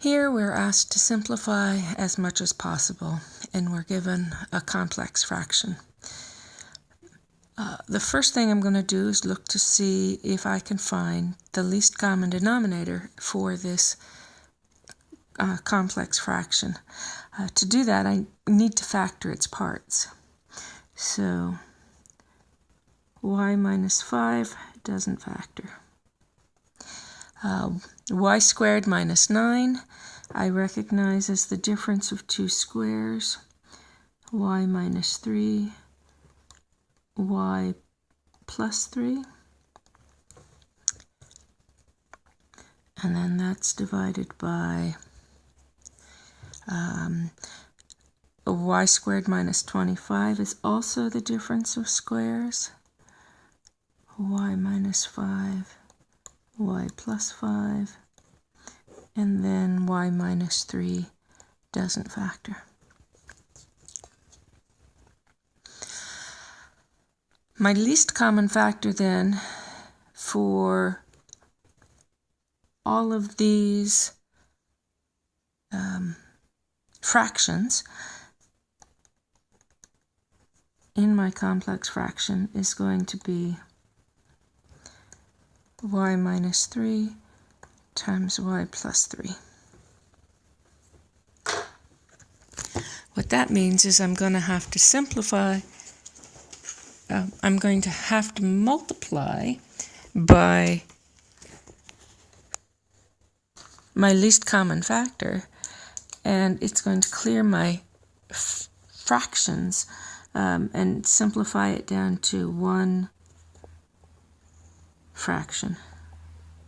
Here we're asked to simplify as much as possible and we're given a complex fraction. Uh, the first thing I'm going to do is look to see if I can find the least common denominator for this uh, complex fraction. Uh, to do that I need to factor its parts. So y minus 5 doesn't factor. Uh, y squared minus 9 I recognize as the difference of two squares. y minus 3, y plus 3. And then that's divided by um, y squared minus 25 is also the difference of squares. y minus 5 y plus 5, and then y minus 3 doesn't factor. My least common factor then for all of these um, fractions in my complex fraction is going to be y minus 3 times y plus 3. What that means is I'm going to have to simplify, uh, I'm going to have to multiply by my least common factor and it's going to clear my fractions um, and simplify it down to 1 fraction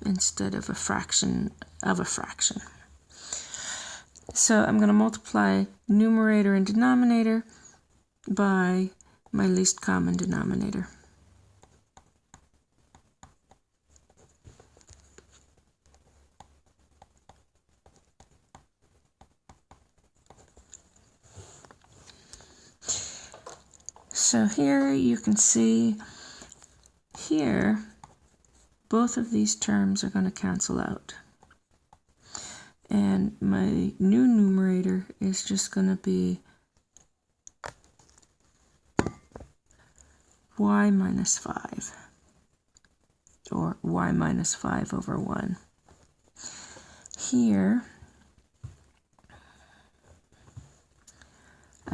instead of a fraction of a fraction. So I'm going to multiply numerator and denominator by my least common denominator. So here you can see here both of these terms are going to cancel out. And my new numerator is just going to be y minus 5 or y minus 5 over 1. Here,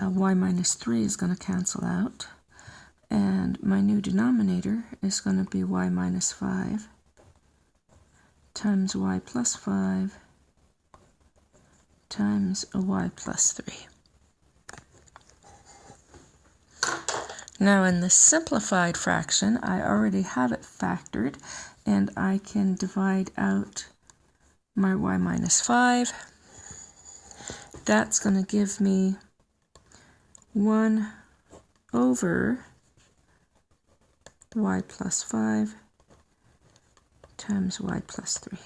uh, y minus 3 is going to cancel out. And my new denominator is going to be y minus 5 times y plus 5 times a y plus 3. Now in the simplified fraction, I already have it factored, and I can divide out my y minus 5. That's going to give me 1 over y plus 5 times y plus 3.